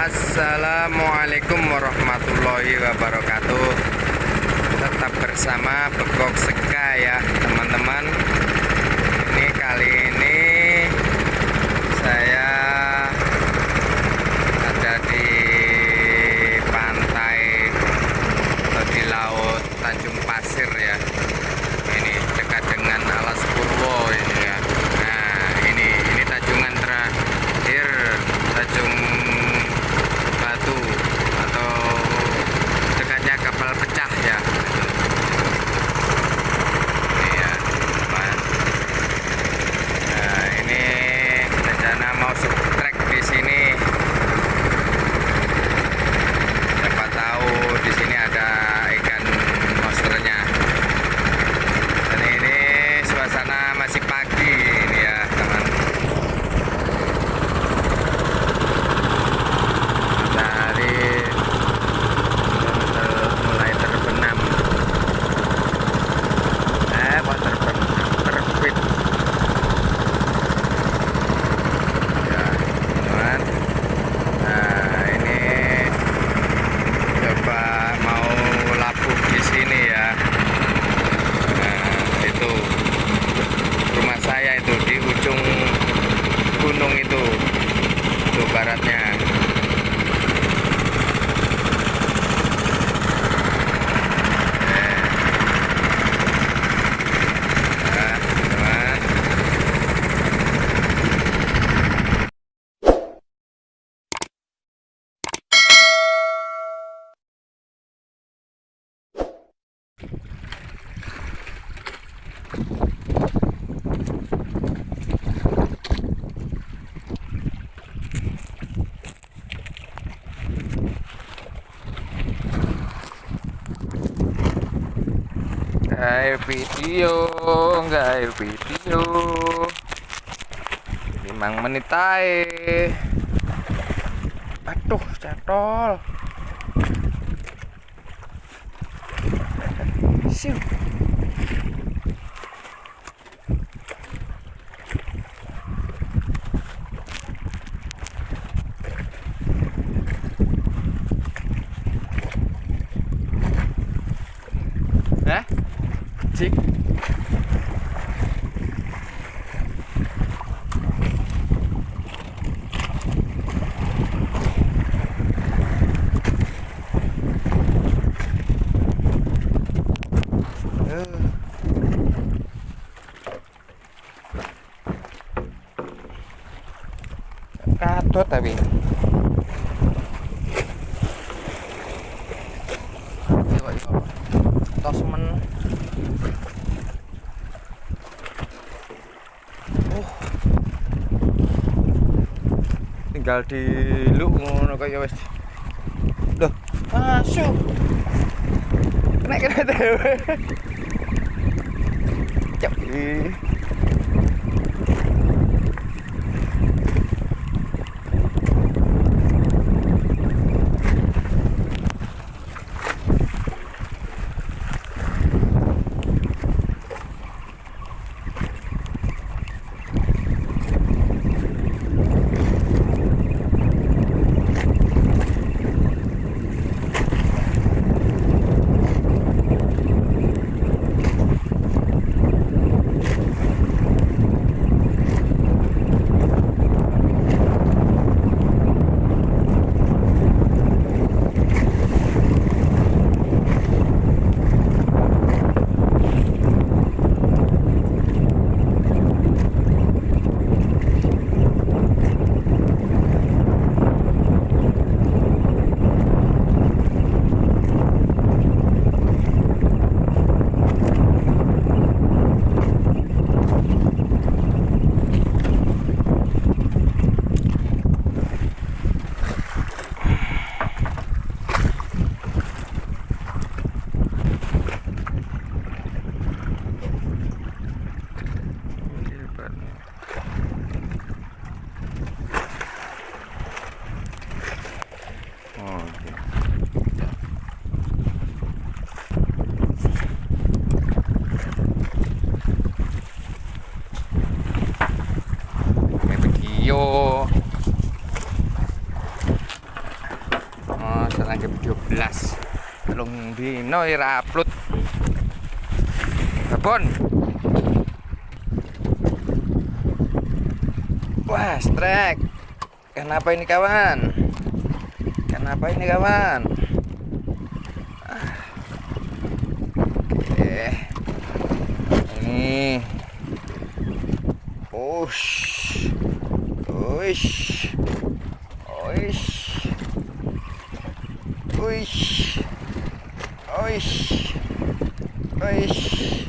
Assalamualaikum warahmatullahi wabarakatuh. Tetap bersama Begok Seka ya teman-teman. Ini kali ini air video. Nggak air video. 5 menit ae aduh catol Eso tapi. Tosmen. Uh. Tinggal di lu ngono kaya wis. lho masuk. Kena kena dewe. Cep. Jam 12 belum dino ira upload. Babon. Wah strek. Kenapa ini kawan? Kenapa ini kawan? Ah. Oke. Ini. Ush. Ush. Ush Uish. Uish. Uish.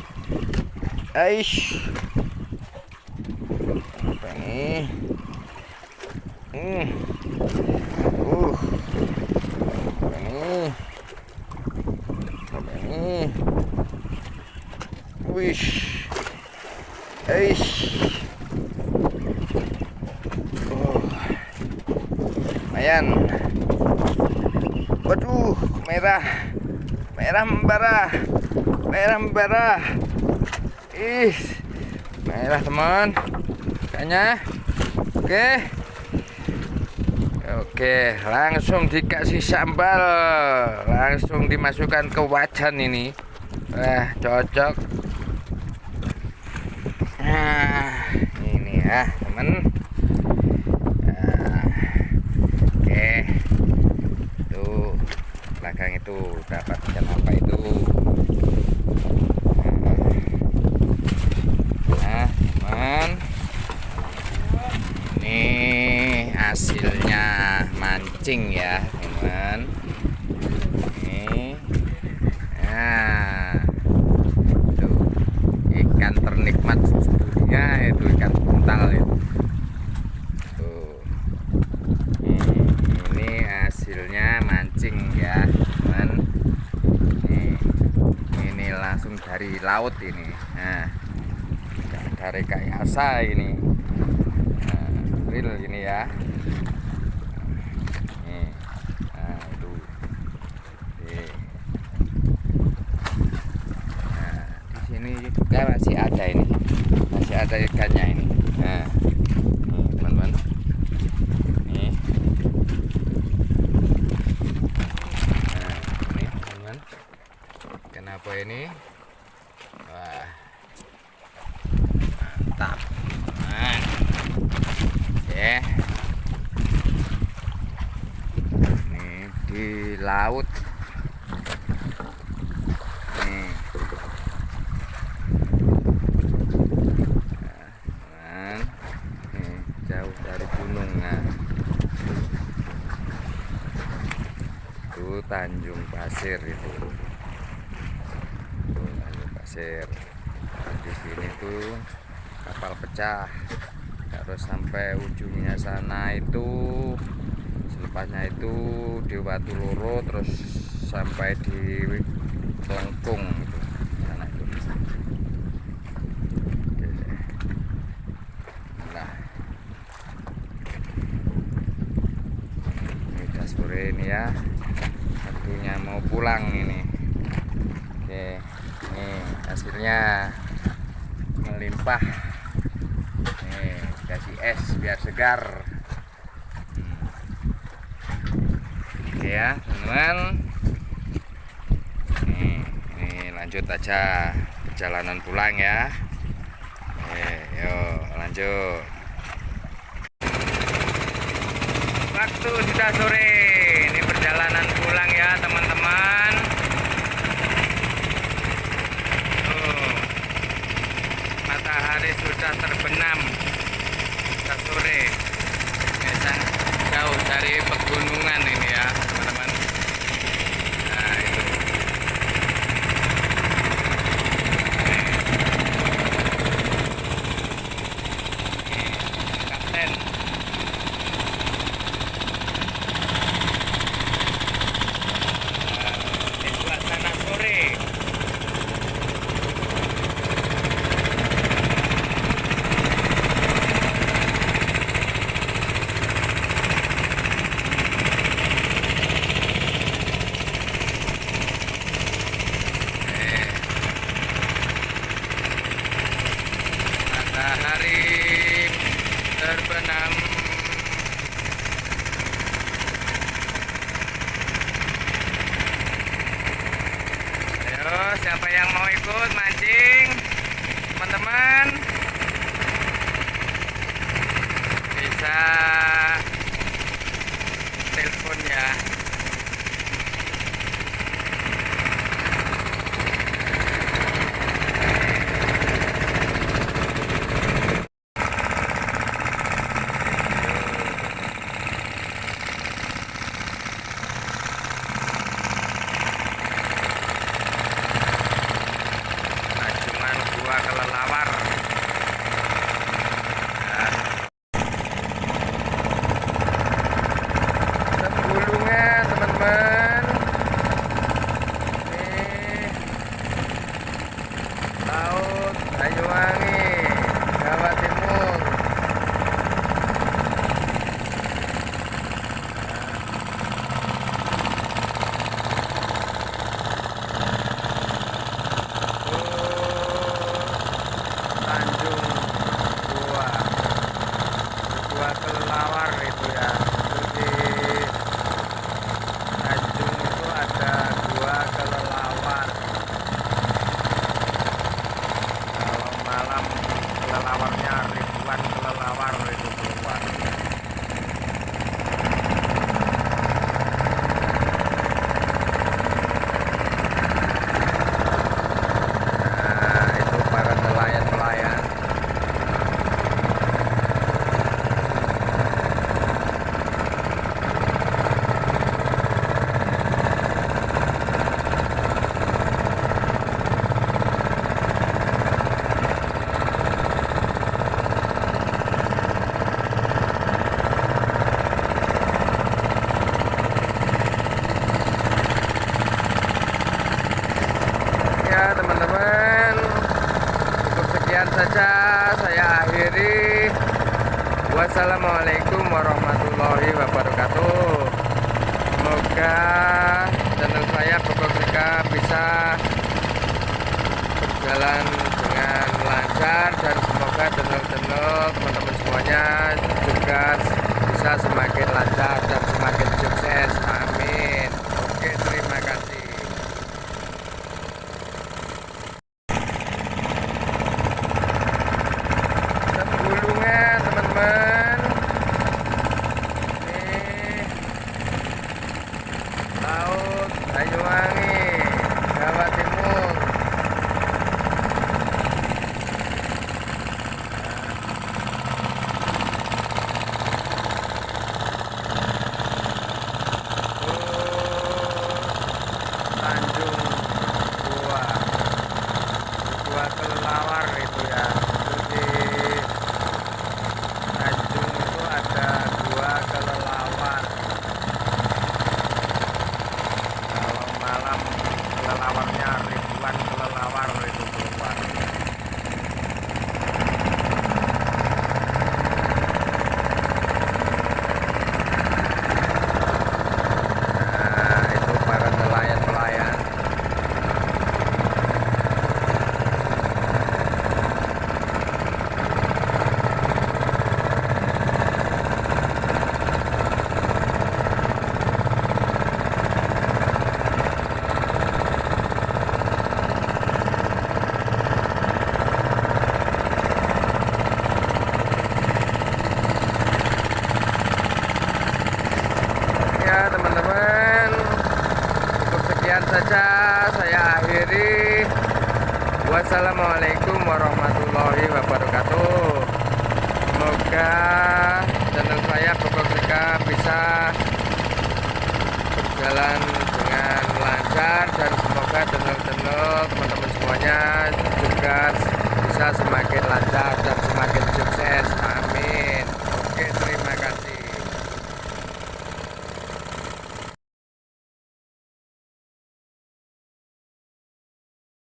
Aish. Apa ini? Hmm. Uh. Apa ini? Apa ini? Wish. Aish. Oh. Lumayan. Waduh, merah. Merah membara. Merah membara. Ih. Merah, teman. Kayaknya. Oke. Oke, langsung dikasih sambal. Langsung dimasukkan ke wajan ini. Wah, cocok. Nah, ini ya, teman. Nah, oke itu belakang itu dapat ikan apa itu? Nah teman ini hasilnya mancing ya teman ini nah itu ikan ternikmat dunia itu ikan buntal itu tuh ini, ini hasilnya mancing ya teman ini, ini langsung dari laut ini. Nah dari kayasa ini. Nah, real ini ya. Ini nah nah di sini juga masih ada ini. Masih ada ikannya ini. Nah teman-teman. Nah ini teman kenapa ini wah mantap nah. oke ini di laut. Nah, jauh dari gunung nah. itu Tanjung Pasir itu. Tanjung Pasir. Di sini tuh kapal pecah. Harus sampai ujungnya sana itu selepasnya itu di Watu Loro terus sampai di Kelengkung itu sana itu. Nah. Ini sore ini ya. Waktunya mau pulang ini. Oke ini hasilnya melimpah. Nih kasih es biar segar Hmm. oke ya teman-teman. Ini lanjut aja perjalanan pulang ya. Oke yuk lanjut. Waktu sudah sore. Ini perjalanan pulang ya teman-teman. Matahari sudah terbenam. Sudah sore. Sang- jauh dari pegunungan ini ya teman-teman nah itu Ini, kapten Ini suasana sore. Siapa yang mau ikut mancing? Teman-teman. Bisa telepon ya Rajungan gua kelelawar ya. Tenggulungan teman-teman Ini Laut Banyuwangi Jawa Timur Tanjung Gua Gua kelelawar itu ya itu di Tanjung itu ada gua kelelawar kalau malam kelelawarnya ribuan kelelawar itu keluar nah itu para nelayan-nelayan ya teman-teman cukup sekian saja saya akhiri wassalamualaikum warahmatullahi wabarakatuh. Semoga channel saya Bogor Sika bisa berjalan dengan lancar dan semoga channel-channel teman-teman semuanya juga bisa semakin lancar dan semakin sukses. Amin oke terima kasih Tenggulungan teman-teman Ini Laut Banyuwangi Jawa Timur Tanjung Gua Gua kelelawar itu ya itu di Tanjung itu ada gua kelelawar kalau malam kelelawarnya ribuan kelelawar itu keluar nah itu para nelayan-nelayan ya teman-teman cukup sekian saja saya akhiri wassalamualaikum warahmatullahi wabarakatuh semoga channel saya Bogor Sika bisa berjalan dengan lancar dan semoga channel-channel teman-teman semuanya. Juga bisa semakin lancar dan semakin sukses